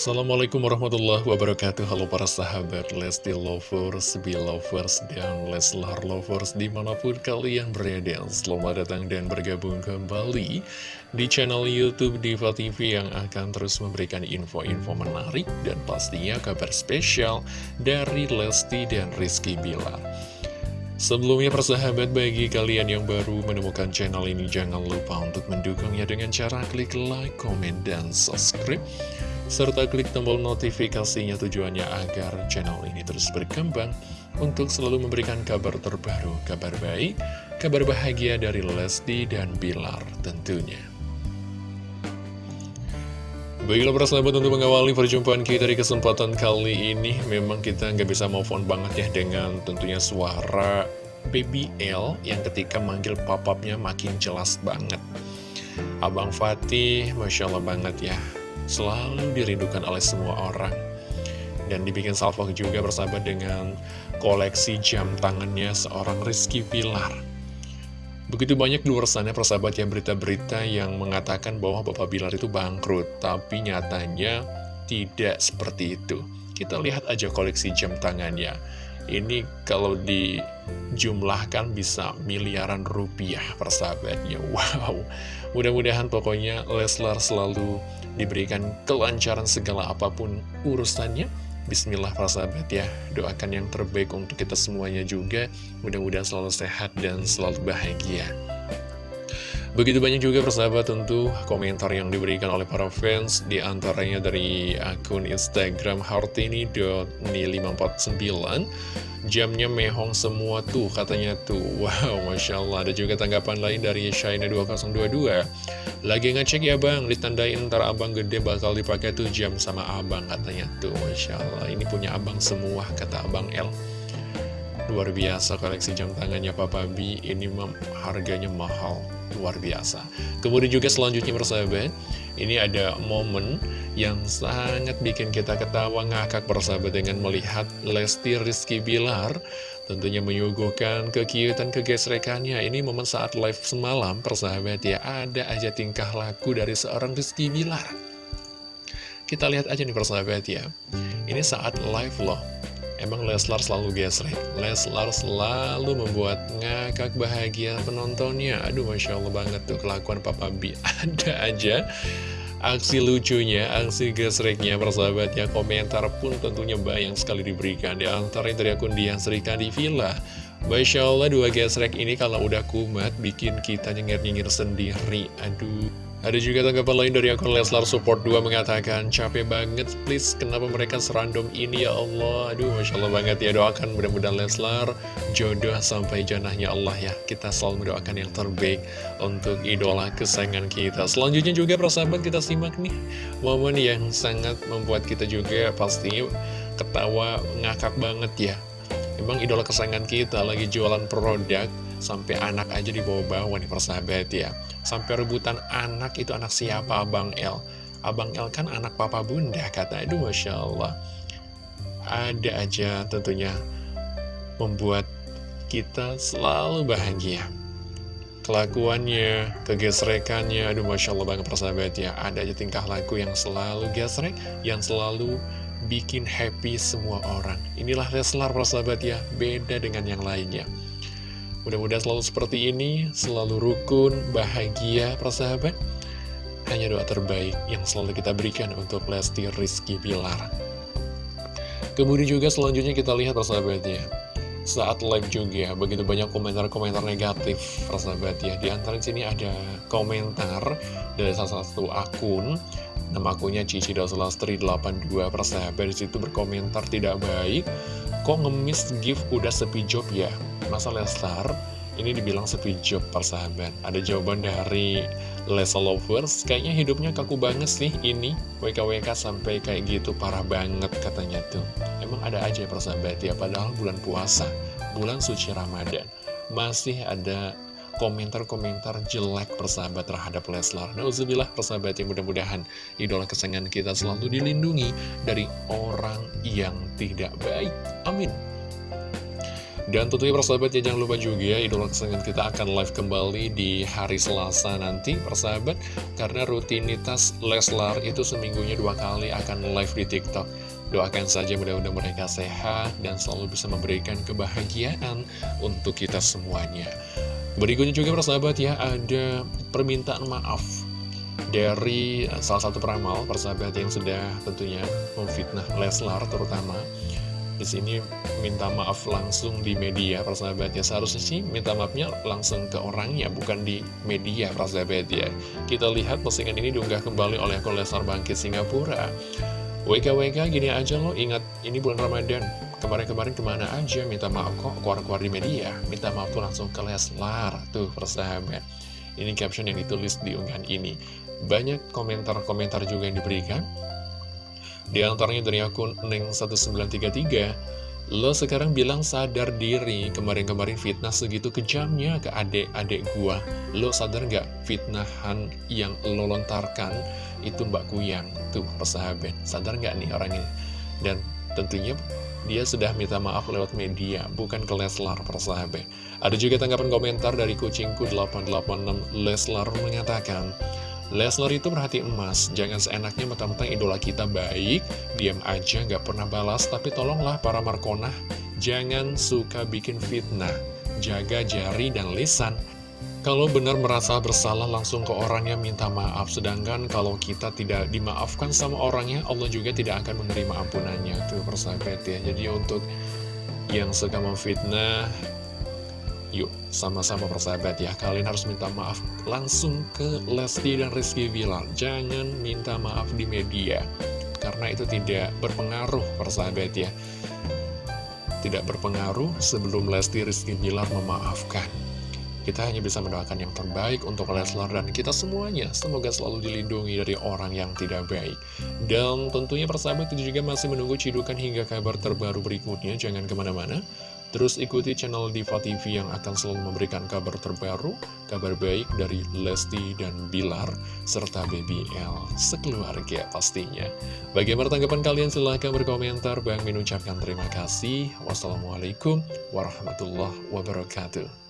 Assalamualaikum warahmatullahi wabarakatuh. Halo para sahabat Lesti Lovers, Belovers, dan Leslar Lovers di mana pun kalian berada Selamat datang dan bergabung kembali di channel Youtube Diva TV yang akan terus memberikan info-info menarik dan pastinya kabar spesial dari Lesti dan Rizky Bilar. Sebelumnya persahabat bagi kalian yang baru menemukan channel ini jangan lupa untuk mendukungnya dengan cara klik like, komen, dan subscribe serta klik tombol notifikasinya tujuannya agar channel ini terus berkembang untuk selalu memberikan kabar terbaru, kabar baik, kabar bahagia dari Lesti dan Bilar tentunya. Baiklah persahabat untuk mengawali perjumpaan kita di kesempatan kali ini Memang kita nggak bisa move on banget ya dengan tentunya suara Baby L Yang ketika manggil papapnya makin jelas banget Abang Fatih, Masya Allah banget ya selalu dirindukan oleh semua orang. Dan dibikin salvo juga bersahabat dengan koleksi jam tangannya seorang Rizky Pilar. Begitu banyak di luar sana persahabat yang berita-berita yang mengatakan bahwa Bapak Bilar itu bangkrut, tapi nyatanya tidak seperti itu. Kita lihat aja koleksi jam tangannya. Ini kalau dijumlahkan bisa miliaran rupiah persahabatnya. Wow, mudah-mudahan pokoknya Leslar selalu diberikan kelancaran segala apa pun urusannya. Bismillah para sahabat ya, doakan yang terbaik untuk kita semuanya juga. Mudah-mudahan selalu sehat dan selalu bahagia. Begitu banyak juga persahabat tentu komentar yang diberikan oleh para fans Di antaranya dari akun Instagram hartini.ni549 Jamnya mehong semua tuh katanya tuh. Wow Masya Allah. Ada juga tanggapan lain dari Shaina2022 Lagi ngecek ya bang? Ditandain ntar abang gede bakal dipakai tuh jam sama abang katanya tuh. Masya Allah. Ini punya abang semua kata abang L Luar biasa koleksi jam tangannya Papa B Ini harganya mahal. Luar biasa. Kemudian juga selanjutnya persahabat Ini ada momen yang sangat bikin kita ketawa ngakak persahabat Dengan melihat Lesti Rizky Bilar Tentunya menyuguhkan kekiutan kegesrekannya. Ini momen saat live semalam persahabat ya. Ada aja tingkah laku dari seorang Rizky Bilar. Kita lihat aja nih persahabat ya. Ini saat live loh Emang Leslar selalu gesrek Leslar selalu membuat ngakak bahagia penontonnya. Aduh Masya Allah banget tuh kelakuan Papa B. Ada aja aksi lucunya, aksi gesreknya persahabatnya Komentar pun tentunya banyak sekali diberikan. Di antara dari akun Dian Serika di Villa Masya Allah dua gesrek ini kalau udah kumat bikin kita nyengir-nyengir sendiri. Aduh ada juga tanggapan lain dari akun Leslar Support 2 mengatakan Capek banget please. Kenapa mereka serandom ini ya Allah? Aduh Masya Allah banget. Ya doakan mudah-mudahan Leslar jodoh sampai janahnya Allah ya. Kita selalu mendoakan yang terbaik untuk idola kesayangan kita. Selanjutnya juga persahabat kita simak nih Momen yang sangat membuat kita juga pasti ketawa ngakak banget ya Emang idola kesayangan kita lagi jualan produk Sampai anak aja dibawa-bawa nih persahabat ya. Sampai rebutan anak itu anak siapa? Abang El. Abang El kan anak papa bunda kata Aduh Masya Allah. Ada aja tentunya Membuat kita selalu bahagia. Kelakuannya, kegesrekannya Aduh Masya Allah banget persahabat ya. Ada aja tingkah laku yang selalu gesrek Yang selalu bikin happy semua orang Inilah Leslar persahabat ya Beda dengan yang lainnya Mudah-mudahan selalu seperti ini, selalu rukun, bahagia, persahabat. Hanya doa terbaik yang selalu kita berikan untuk Lesti Rizky Bilar. Kemudian juga selanjutnya kita lihat persahabatnya. Saat live juga, begitu banyak komentar-komentar negatif, persahabat ya. Di antara sini ada komentar dari salah satu akun Nama akunnya Cici Dasulastri 82 persahabat di situ berkomentar tidak baik. Kok ngemis gift udah sepi job ya? Masa Lestar ini dibilang sepi job persahabat. Ada jawaban dari Lesa Lovers. Kayaknya hidupnya kaku banget sih ini. WKWK sampai kayak gitu parah banget katanya tuh. Emang ada aja persahabat ya? Padahal bulan puasa Bulan suci Ramadan. Masih ada komentar-komentar jelek persahabat terhadap Leslar. Nauzubillah persahabat yang mudah-mudahan idola kesayangan kita selalu dilindungi dari orang yang tidak baik. Amin. Dan tentunya persahabat ya jangan lupa juga ya idola kesayangan kita akan live kembali di hari Selasa nanti persahabat Karena rutinitas Leslar itu seminggunya dua kali akan live di Tiktok Doakan saja mudah-mudahan mereka sehat dan selalu bisa memberikan kebahagiaan untuk kita semuanya Berikutnya juga persahabat ya ada permintaan maaf dari salah satu peramal persahabat yang sudah tentunya memfitnah Leslar terutama. Di sini minta maaf langsung di media persahabat ya. Seharusnya sih minta maafnya langsung ke orangnya bukan di media persahabat ya. Kita lihat postingan ini diunggah kembali oleh akun Lesar Bangkit Singapura. WKWK gini aja lo ingat ini bulan Ramadan kemarin-kemarin ke mana aja minta maaf kok keluar-keluar di media. Minta maaf tuh langsung ke Leslar tuh persahabat ini caption yang ditulis di unggahan ini. Banyak komentar-komentar juga yang diberikan. Di antaranya dari akun Neng1933 Lo sekarang bilang sadar diri Kemarin-kemarin fitnah segitu kejamnya ke adik-adik gua. Lo sadar gak fitnahan yang lo lontarkan? Itu Mbak Kuyang. Tuh persahabat Sadar gak nih orang ini? Dan tentunya dia sudah minta maaf lewat media, bukan ke Leslar persahabat. Ada juga tanggapan komentar dari kucingku 886 Leslar mengatakan, Leslar itu perhati emas, jangan seenaknya mentang-mentang idola kita baik, diam aja gak pernah balas, tapi tolonglah para Markona, jangan suka bikin fitnah, jaga jari dan lisan. Kalau benar merasa bersalah langsung ke orangnya minta maaf, sedangkan kalau kita tidak dimaafkan sama orangnya, Allah juga tidak akan menerima ampunannya. Tuh persahabat ya, jadi untuk yang suka memfitnah, Yuk, sama-sama persahabat ya, kalian harus minta maaf langsung ke Lesti dan Rizky Bilar. Jangan minta maaf di media, karena itu tidak berpengaruh persahabat ya. Tidak berpengaruh sebelum Lesti Rizky Bilar memaafkan. Kita hanya bisa mendoakan yang terbaik untuk Leslar dan kita semuanya. Semoga selalu dilindungi dari orang yang tidak baik. Dan tentunya persahabat itu juga masih menunggu cidukan hingga kabar terbaru berikutnya. Jangan ke mana-mana. Terus ikuti channel Diva TV yang akan selalu memberikan kabar terbaru, kabar baik dari Lesti dan Bilar, serta Baby L sekeluarga pastinya. Bagaimana tanggapan kalian? Silahkan berkomentar. Bang mengucapkan terima kasih. Wassalamualaikum warahmatullahi wabarakatuh.